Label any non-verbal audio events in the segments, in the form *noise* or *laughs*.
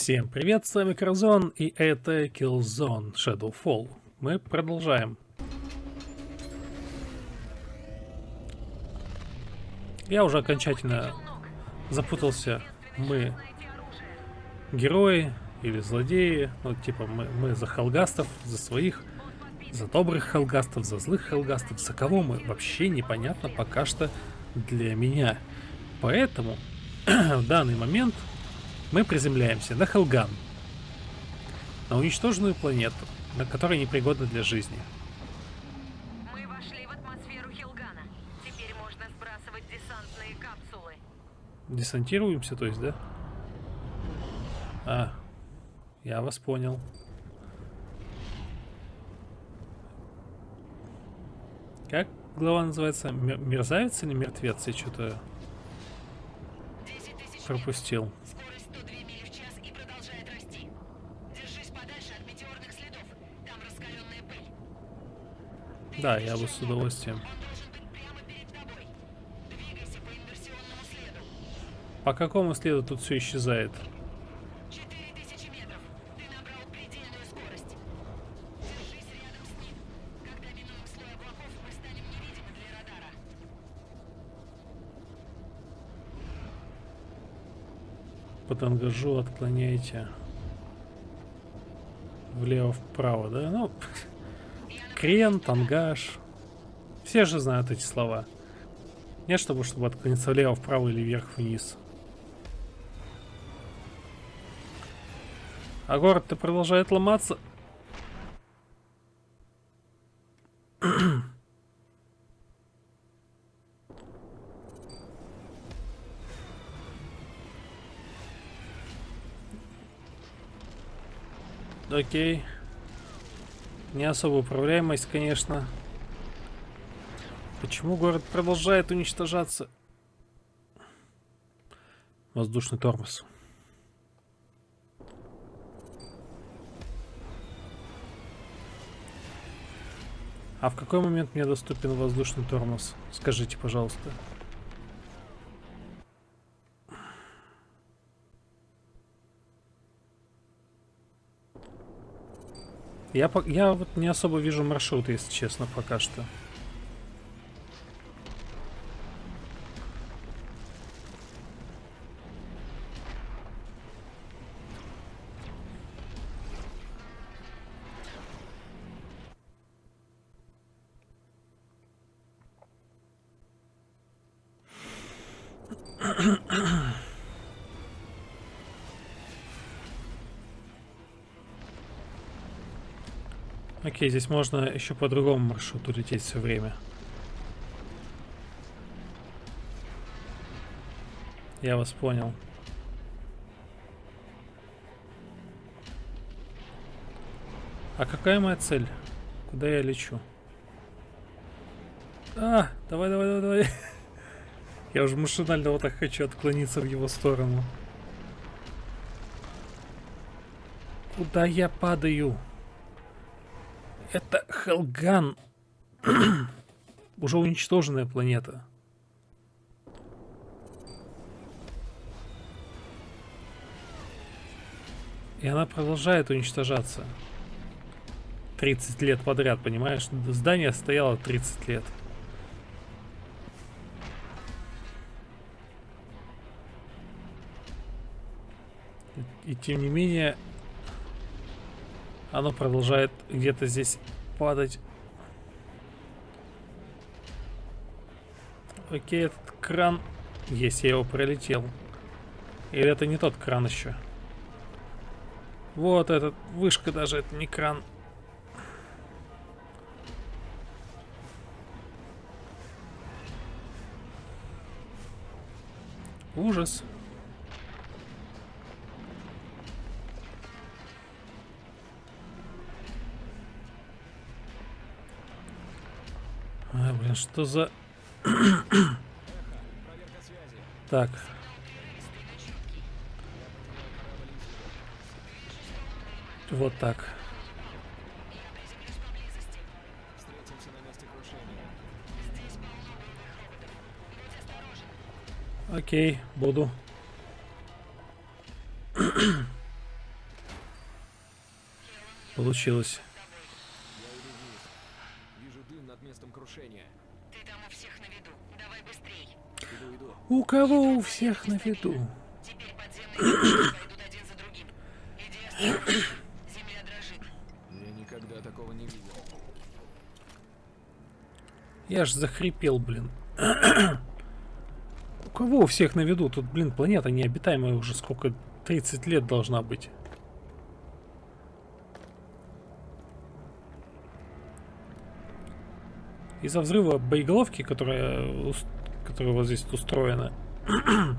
Всем привет, с вами Кразон, и это Killzone Shadowfall. Мы продолжаем. Я уже окончательно запутался. Мы герои или злодеи. Ну, типа, мы, мы за халгастов, за своих, за добрых халгастов, за злых халгастов. За кого мы вообще непонятно пока что для меня. Поэтому *clears throat* в данный момент мы приземляемся на Хелган, на уничтоженную планету, на которой непригодна для жизни. Мы вошли в атмосферу Хилгана. Теперь можно сбрасывать десантные капсулы. Десантируемся, то есть, да? А, я вас понял. Как глава называется? Мерзавец или мертвец? Я что-то 10 тысяч пропустил. Да, я бы с удовольствием. По какому следу тут все исчезает? 4000 метров. Ты набрал предельную скорость. Держись рядом с ним. Когда минуем слой облаков, мы станем невидимы для радара. По тангажу отклоняйте влево-вправо, да? Ну, крен, тангаж. Все же знают эти слова. Нет, чтобы, чтобы отклониться влево-вправо или вверх-вниз. А город-то продолжает ломаться. Окей. Не особо управляемость, конечно. Почему город продолжает уничтожаться? Воздушный тормоз. А в какой момент мне доступен воздушный тормоз? Скажите, пожалуйста. Я, я вот не особо вижу маршрут, если честно, пока что. Окей, здесь можно еще по другому маршруту лететь все время. Я вас понял. А какая моя цель? Куда я лечу? А, давай, давай, давай, давай. *laughs* Я уже машинально вот так хочу отклониться в его сторону. Куда я падаю? Это Хелган. *clears throat* Уже уничтоженная планета. И она продолжает уничтожаться. 30 лет подряд, понимаешь? Здание стояло 30 лет. И, тем не менее, оно продолжает где-то здесь падать. Окей, этот кран... Есть, я его пролетел. Или это не тот кран еще? Вот этот, вышка даже, это не кран. Ужас. А, что за... так. Вот так. Окей, буду. получилось. Я иду вниз. Вижу дым над местом крушения. Ты там у всех на виду. Давай быстрей. Иду, иду. У кого у всех на виду? Теперь подземные *coughs* пойдут один за другим. Иди осторожно. Земля дрожит. Я никогда такого не видел. Я ж захрипел, блин. *coughs* У кого у всех на виду? Тут, блин, планета необитаемая уже сколько? 30 лет должна быть. Из-за взрыва боеголовки, которая, которая вот здесь устроена, *clears throat*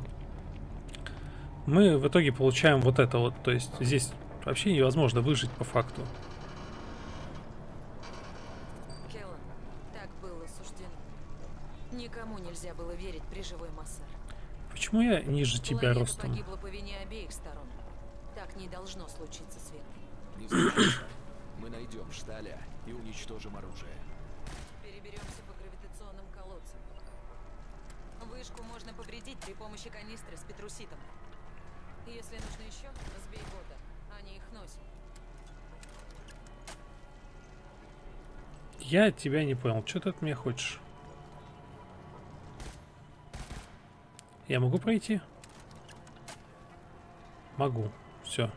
мы в итоге получаем вот это вот. То есть здесь вообще невозможно выжить по факту. Келлан, так было суждено. Никому нельзя было верить при живой Массар. Почему я ниже тебя Планета ростом? погибла по вине обеих сторон. Так не должно случиться, Свет. Не. Мы найдем Шталя и уничтожим оружие. Переберемся по гравитационным колодцам. Вышку можно повредить при помощи канистры с петруситом. Если нужно еще, разбей бота. Они их носят. Я тебя не понял. Что ты от меня хочешь? Я могу пройти? Могу. Все.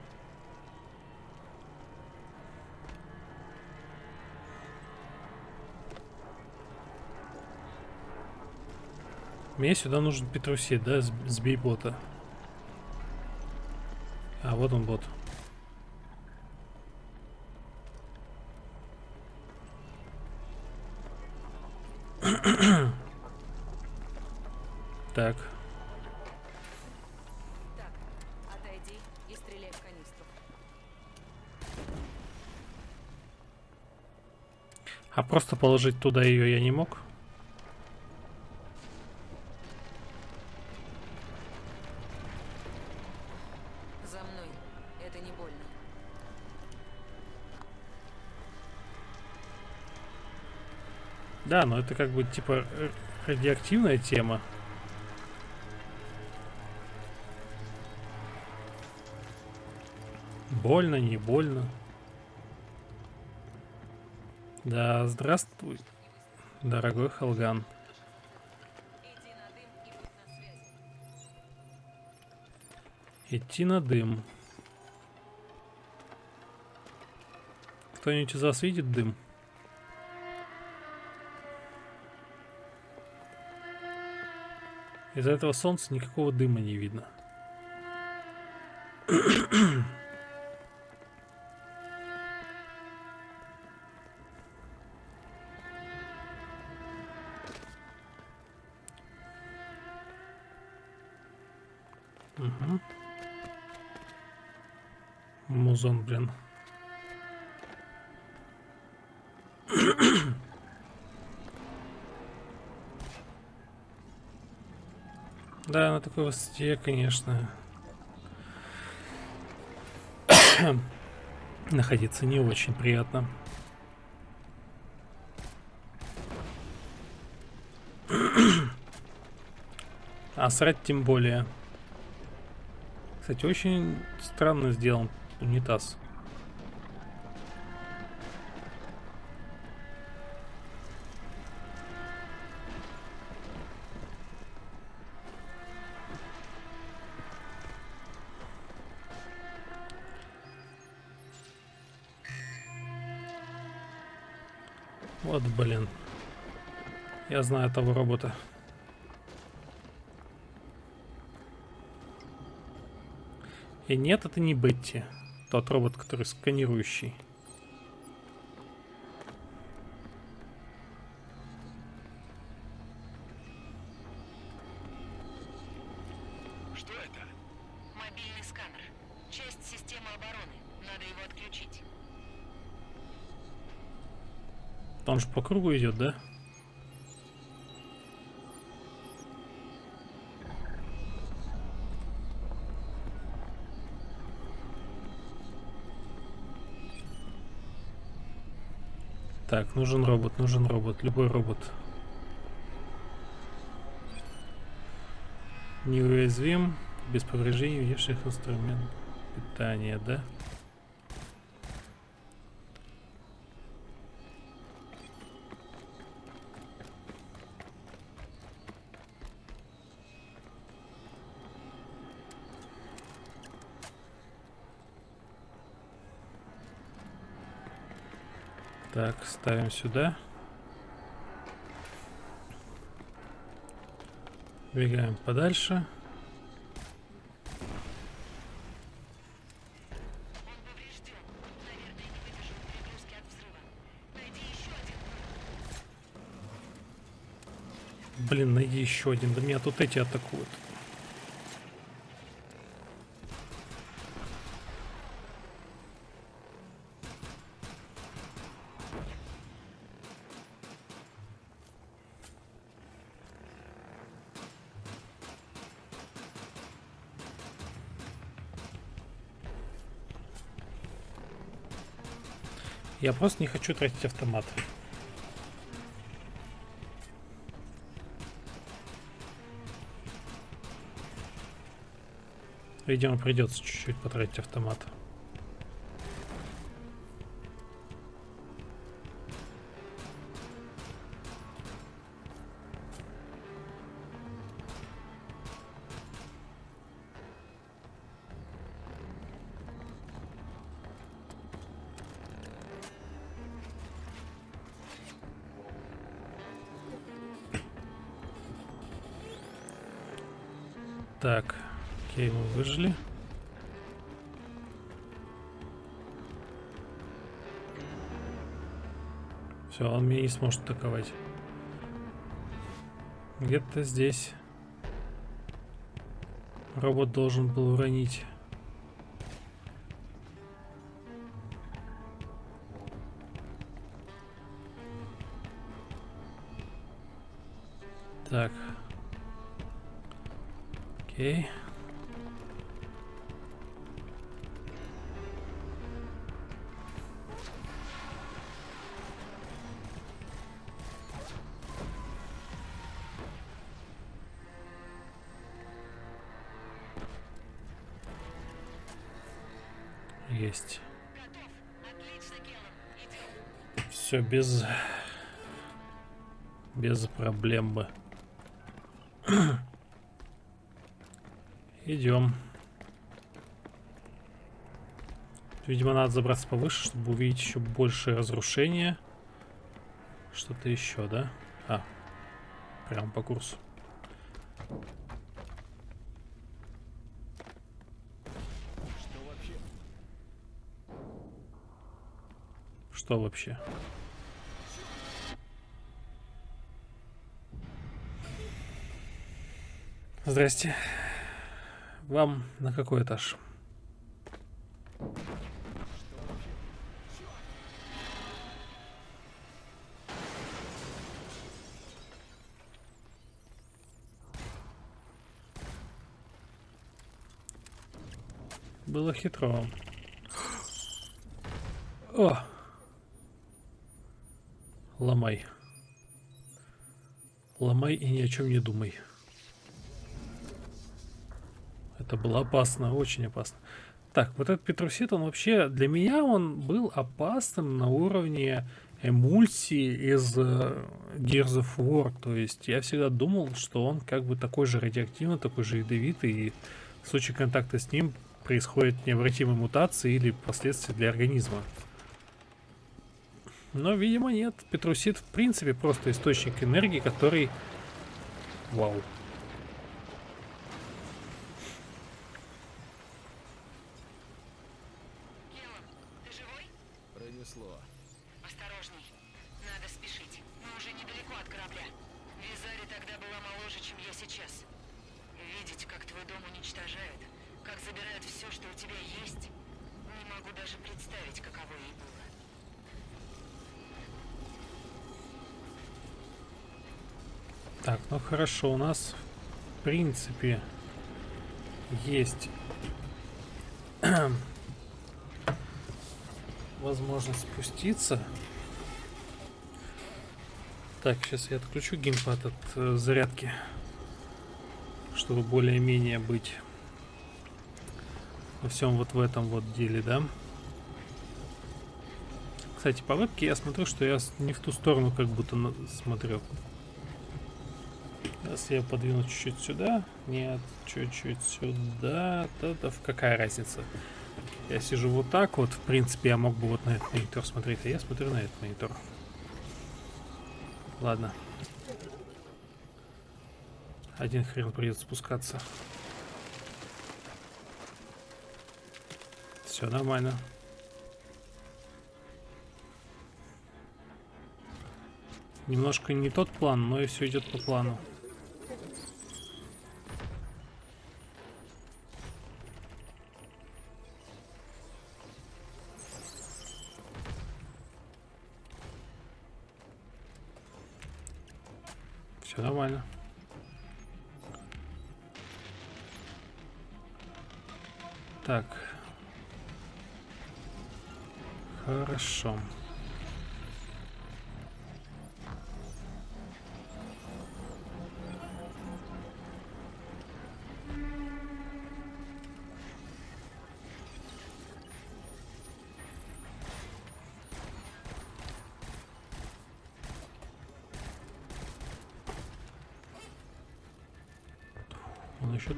Мне сюда нужен Петрусит, да? Сбей бота. А, вот он бот. *clears throat* Так. Так, отойди и стреляй в канистру. А просто положить туда ее я не мог? За мной. Это не больно. Да, но это как бы типа э, радиоактивная тема. Больно, не больно. Да, здравствуй, дорогой Халган. Идти на дым. Кто-нибудь из вас видит дым? Из-за этого солнца никакого дыма не видно. Музон, блин. Да, на такой высоте, конечно. *coughs* Находиться не очень приятно. *coughs* А срать тем более. Кстати, очень странно сделан унитаз. Я знаю того робота. И нет, это не Бетти. Тот робот, который сканирующий. Что это? Мобильный сканер. Часть системы обороны. Надо его отключить. Он же по кругу идет, да? Так, нужен робот, нужен робот, любой робот. Неуязвим, без повреждений внешних инструментов питания, да? Так, ставим сюда. Бегаем подальше. Блин, найди еще один. Да меня тут эти атакуют. Я просто не хочу тратить автомат. Видимо, придется чуть-чуть потратить автомат. Выжили. Все, он меня не сможет атаковать. Где-то здесь робот должен был уронить. Так. Окей. Есть. Все без... Без проблем бы. *clears throat* Идем. Видимо, надо забраться повыше, чтобы увидеть еще большее разрушение. Что-то еще, да? А, прям по курсу. Что вообще? Что вообще? Здрасте. Вам на какой этаж? Было хитро. О! Ломай. Ломай и ни о чем не думай. Это было опасно, очень опасно. Так, вот этот Петрусит, он вообще, для меня он был опасным на уровне эмульсии из э, Gears of War. То есть я всегда думал, что он как бы такой же радиоактивный, такой же ядовитый, и в случае контакта с ним происходит необратимая мутация или последствия для организма. Но, видимо, нет. Петрусит, в принципе, просто источник энергии, который... Вау. Гелан, ты живой? Пронесло. Осторожней. Надо спешить. Мы уже недалеко от корабля. Визари тогда была моложе, чем я сейчас. Видеть, как твой дом уничтожают, как забирают все, что у тебя есть, не могу даже представить, каково ей было. Так, ну хорошо, у нас в принципе есть *clears throat* возможность спуститься. Так, сейчас я отключу геймпад от э, зарядки, чтобы более-менее быть во всем вот в этом вот деле, да? Кстати, по вебке я смотрю, что я не в ту сторону как будто смотрю. Сейчас я подвину чуть-чуть сюда. Нет, чуть-чуть сюда. Да-да, какая разница? Я сижу вот так вот, в принципе, я мог бы вот на этот монитор смотреть, а я смотрю на этот монитор. Ладно. Один хрен придется спускаться. Все нормально. Немножко не тот план, но и все идет по плану. Все нормально. Так. Хорошо. Он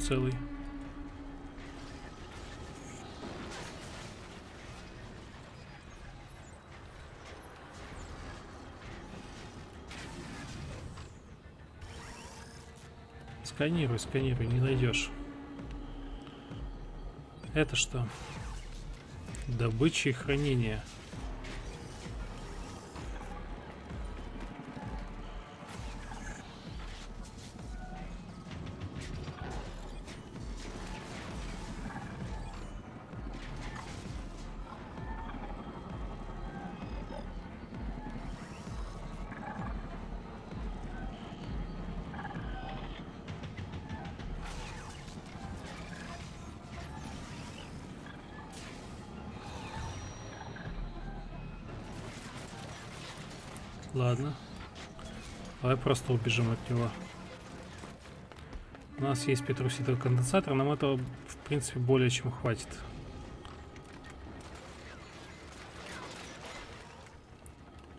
целый. Сканируй, сканируй, не найдешь. Это что? Добыча и хранение. Ладно. Давай просто убежим от него. У нас есть петруситовый конденсатор, нам этого, в принципе, более чем хватит.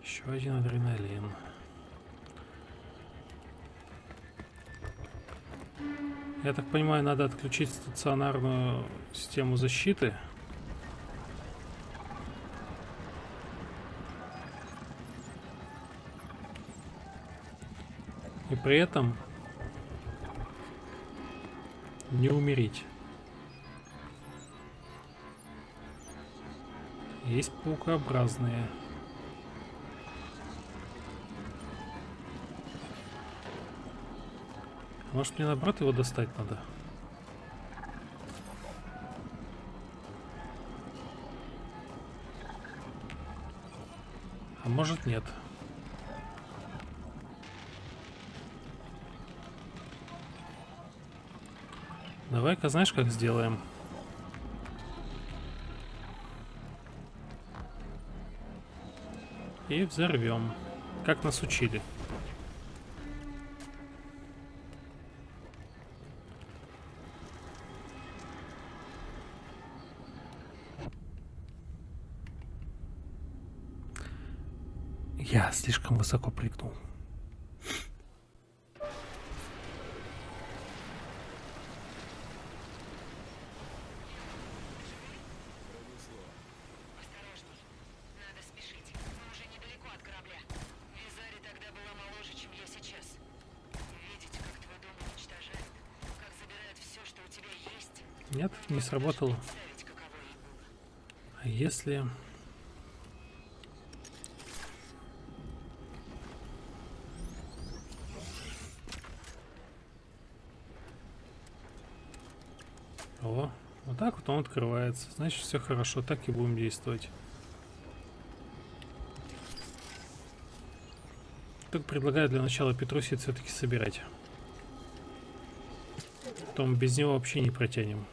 Еще один адреналин. Я так понимаю, надо отключить стационарную систему защиты. И при этом не умереть. Есть паукообразные. Может мне наоборот его достать надо? А может нет. Давай-ка, знаешь, как сделаем? И взорвем. Как нас учили. Я слишком высоко прыгнул. Осторожней. Надо спешить. Мы уже недалеко от корабля. Визари тогда была моложе, чем я сейчас. Видеть, как твой дом уничтожают, как забирают все, что у тебя есть. Нет, не сработало. А если... О, вот так вот он открывается. Значит, все хорошо, так и будем действовать. Только предлагаю для начала Петрусит все-таки собирать. Потом без него вообще не протянем.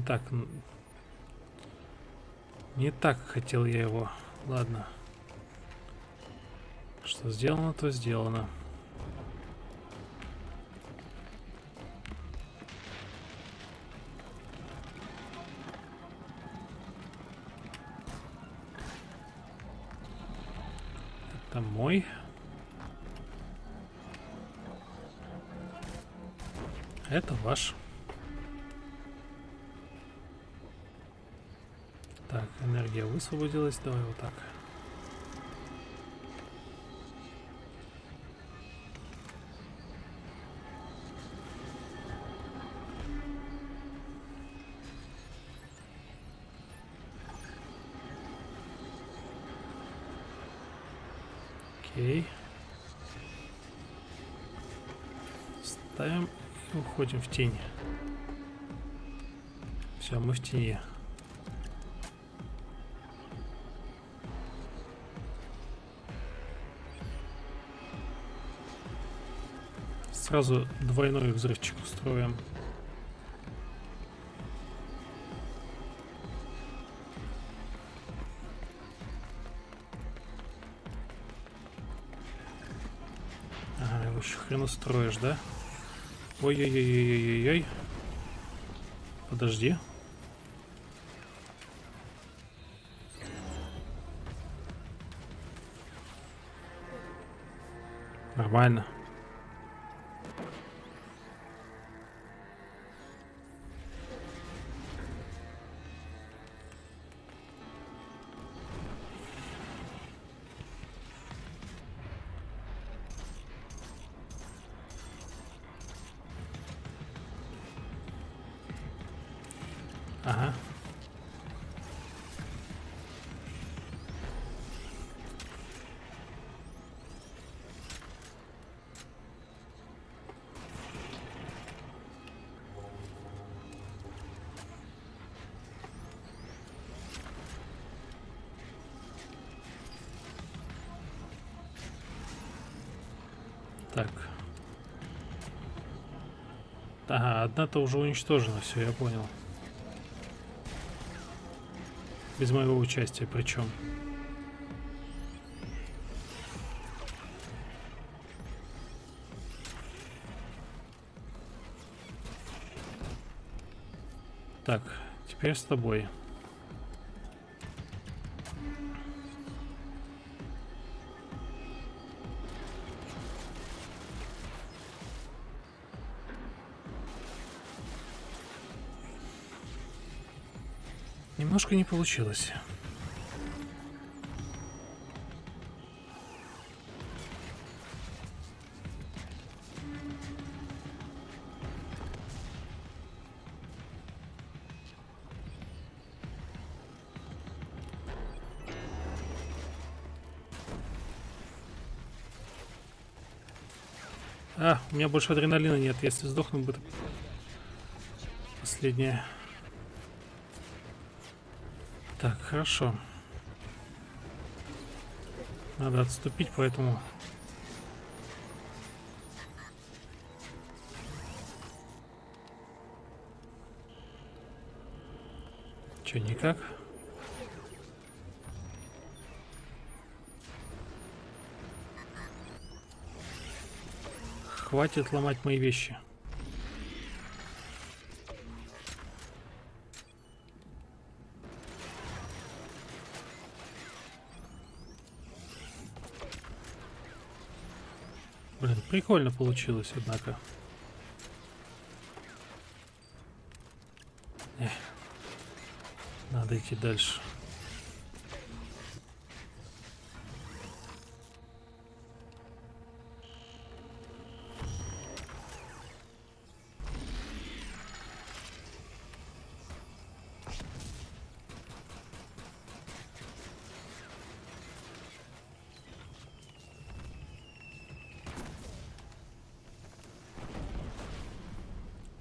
не так. Не так хотел я его. Ладно. Что сделано, то сделано. Это мой. Это ваш. Энергия высвободилась. Давай вот так. Окей. Ставим и уходим в тень. Все, мы в тени. Сразу двойной взрывчик устроим. Ага, его еще хрен устроишь, да? Ой-ой-ой-ой-ой-ой. Подожди. Нормально. Ага. Так. Ага, одна-то уже уничтожена, все, я понял. Без моего участия причем. Так, теперь с тобой. Немножко не получилось. А, у меня больше адреналина нет. Если сдохну, будет последнее. Так, хорошо. Надо отступить, поэтому... Че, никак? Хватит ломать мои вещи. Блин, прикольно получилось, однако. Эх, надо идти дальше.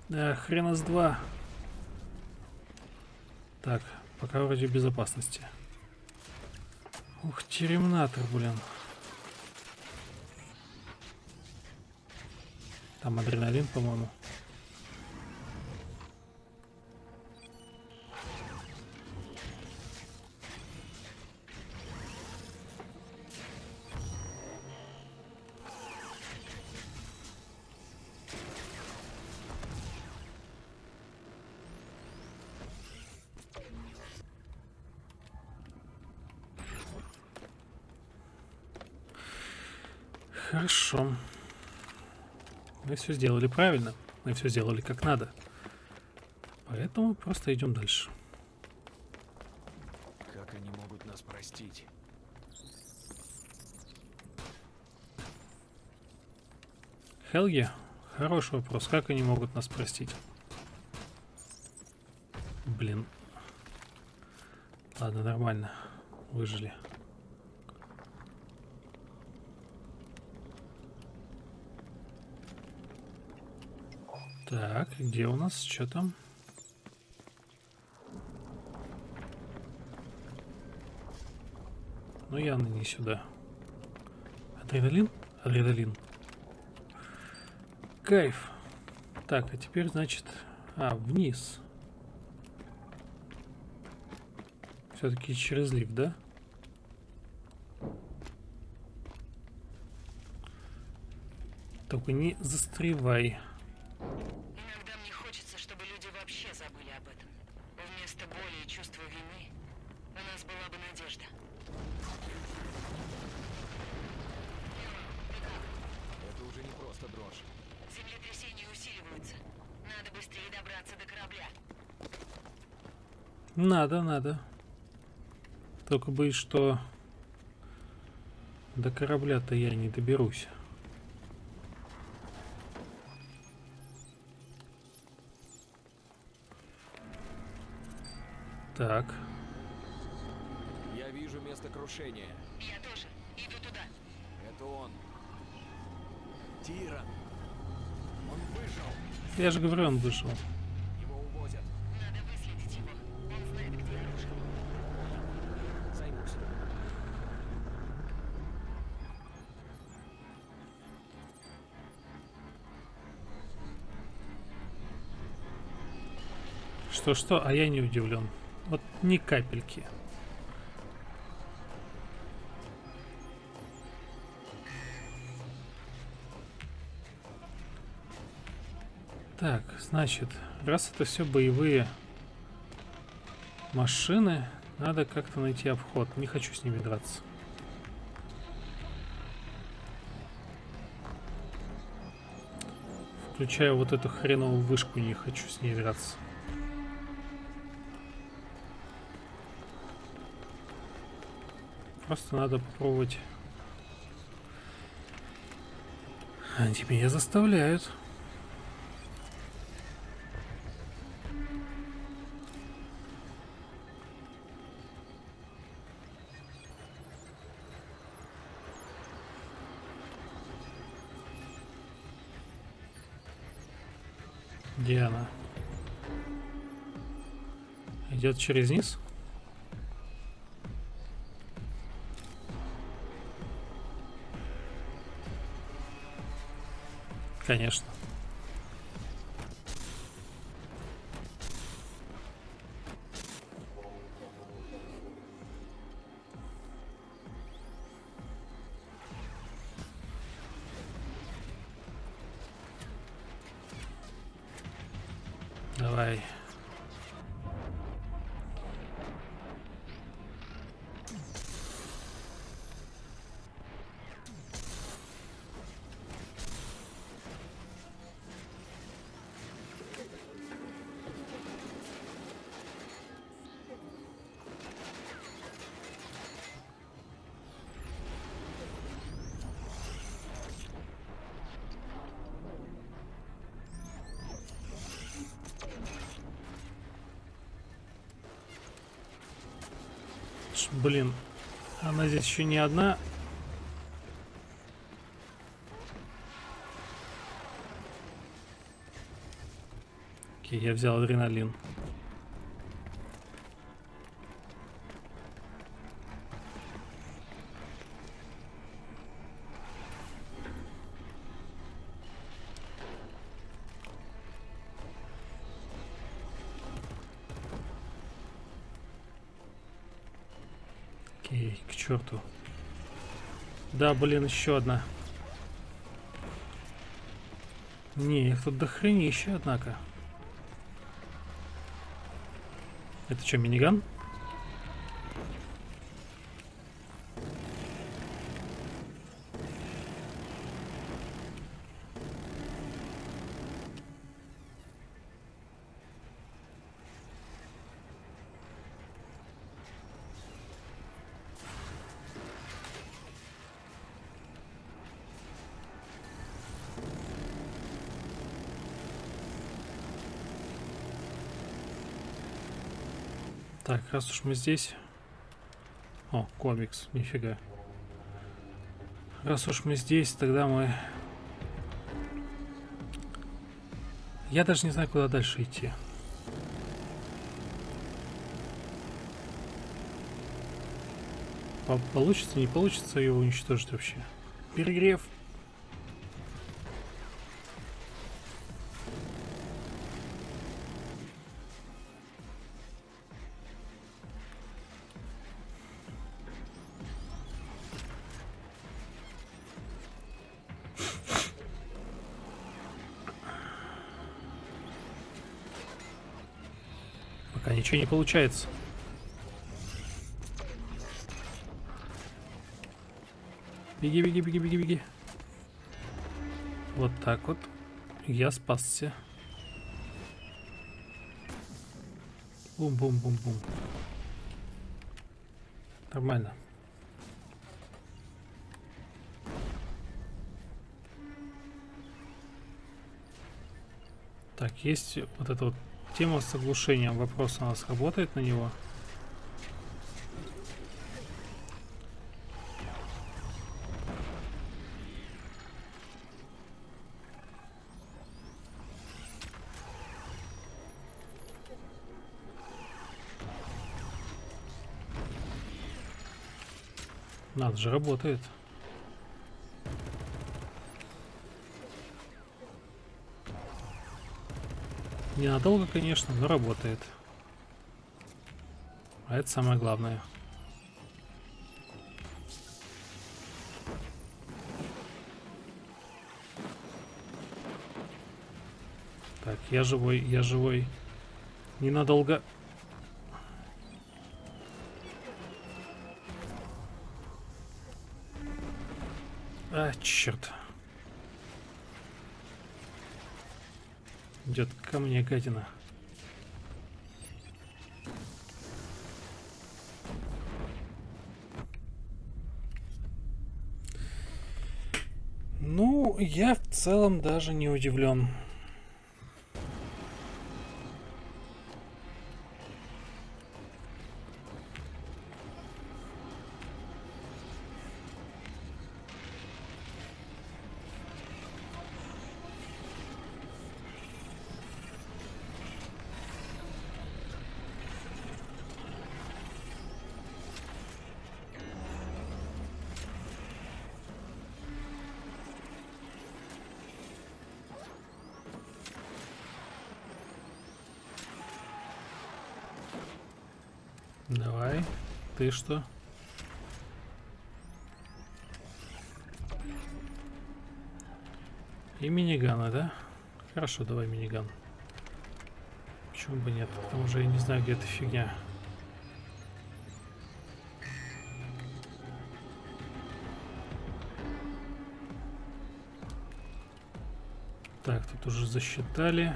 Да, хрена с два. Так, пока вроде безопасности. Ух, терминатор, блин. Там адреналин, по-моему. Все сделали правильно. Мы все сделали как надо. Поэтому просто идем дальше. Как они могут нас простить? Хелги? Хороший вопрос. Как они могут нас простить? Блин. Ладно, нормально. Выжили. Так, где у нас? Что там? Ну, явно не сюда. Адреналин? Адреналин. Кайф. Так, а теперь, значит... А, вниз. Все-таки через лифт, да? Только не застревай. Иногда мне хочется, чтобы люди вообще забыли об этом. Вместо боли и чувства вины у нас была бы надежда. Это уже не просто дрожь. Землетрясения усиливаются. Надо быстрее добраться до корабля. Надо, надо. Только боюсь, что до корабля-то я не доберусь. Так, Я вижу место крушения. Я тоже. Иду туда. Это он. Тиран. Он выжил. я же говорю, он вышел. Что-что, а я не удивлен. Вот ни капельки. Так, значит, раз это все боевые машины, надо как-то найти обход. Не хочу с ними драться. Включаю вот эту хреновую вышку, не хочу с ней драться. Просто надо попробовать. Они меня заставляют. Где она? Идет через низ? Конечно. Блин, она здесь еще не одна. Окей, я взял адреналин. Да, блин, еще одна. Не, их тут дохренище, однако. Это что, миниган? Так, раз уж мы здесь... О, комикс, нифига. Раз уж мы здесь, тогда мы... Я даже не знаю, куда дальше идти. По- Получится, не получится его уничтожить вообще. Перегрев. Ничего не получается. Беги, беги, беги, беги, беги. Вот так вот. Я спасся. Бум-бум-бум-бум. Нормально. Так, есть вот эта вот тема с оглушением. Вопрос у нас работает на него? Надо же, работает. Ненадолго, конечно, но работает. А это самое главное. Так, я живой, я живой. Ненадолго. А, черт. Идет ко мне гадина. Ну, я в целом даже не удивлен. Ты что? И минигана, да? Хорошо, давай миниган. Почему бы нет? Потому что я не знаю, где эта фигня. Так, тут уже засчитали.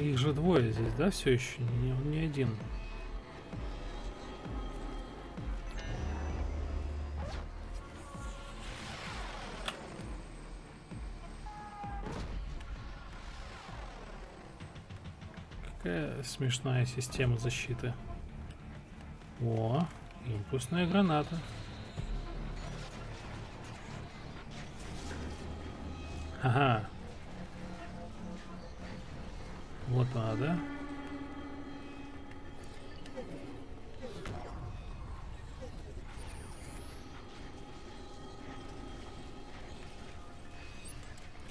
Их же двое здесь, да, все еще? Не, он не один. Какая смешная система защиты. О, импульсная граната. Ага. Вот она, да?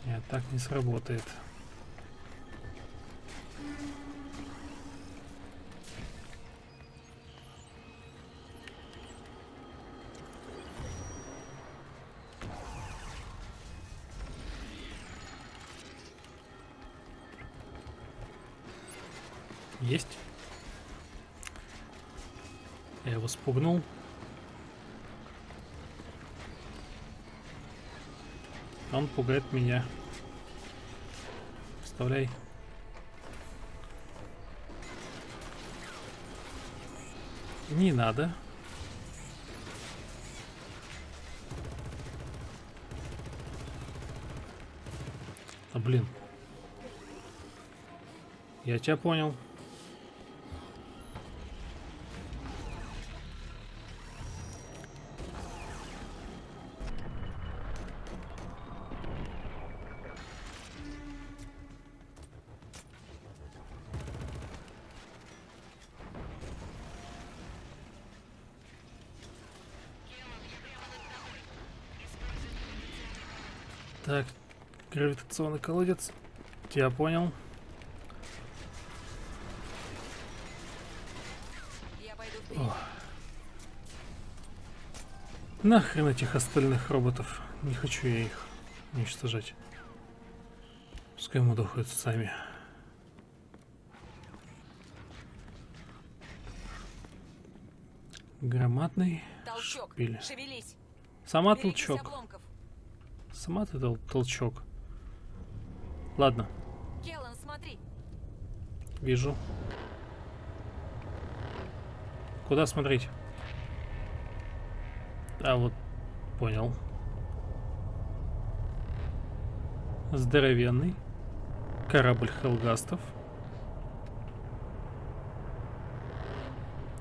Нет, так не сработает. Спугнул. Он пугает меня. Вставляй. Не надо. блин. Я тебя понял. Гравитационный колодец. Тебя понял. Я. Нахрен этих остальных роботов. Не хочу я их уничтожать. Пускай мудохаются сами. Громадный Толчок. шпиль. Шевелись. Сама Берегись толчок. обломков. Сама ты тол- толчок. Ладно, Келлан, смотри. вижу. Куда смотреть? А вот, понял. Здоровенный. Корабль Хелгастов.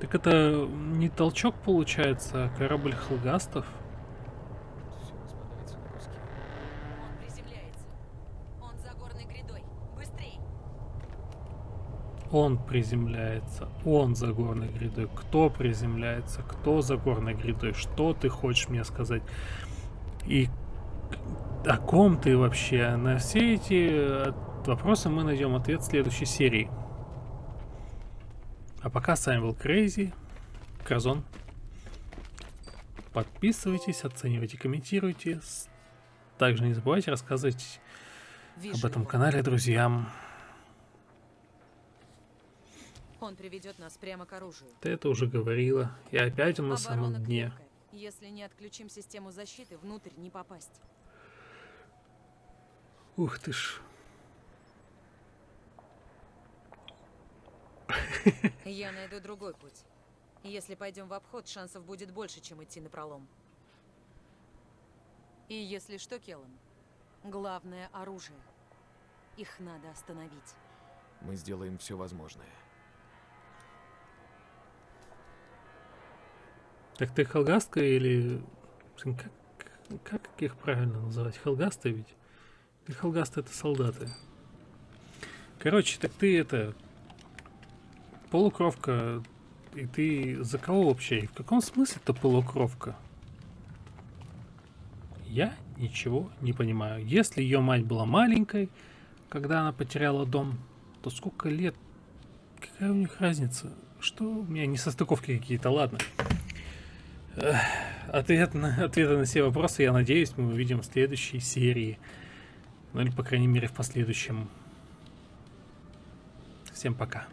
Так это не толчок получается, а корабль Хелгастов? Все распадается на куски. Он приземляется. Он за горной грядой. Быстрей. Он приземляется. Он за горной грядой. Кто приземляется? Кто за горной грядой? Что ты хочешь мне сказать? И о ком ты вообще? На все эти э, вопросы мы найдем ответ в следующей серии. А пока с вами был Крейзи, Кразон. Подписывайтесь, оценивайте, комментируйте. Также не забывайте рассказывать об этом канале друзьям. Он приведет нас прямо к оружию. Ты это уже говорила. И опять он на самом Оборона дне. крепкая. Если не отключим систему защиты, внутрь не попасть. Ух ты ж. Я найду другой путь. Если пойдем в обход, шансов будет больше, чем идти на пролом. И если что, Келлан, главное оружие. Их надо остановить. Мы сделаем все возможное. Так ты хелгастка или... Как, как их правильно называть? Хелгасты ведь? Или хелгасты это солдаты? Короче, так ты это... Полукровка. И ты за кого вообще? И в каком смысле это полукровка? Я ничего не понимаю. Если ее мать была маленькой, когда она потеряла дом, то сколько лет? Какая у них разница? Что у меня не состыковки какие-то, ладно. Ответ на, ответы на все вопросы, я надеюсь, мы увидим в следующей серии. Ну или, по крайней мере, в последующем. Всем пока.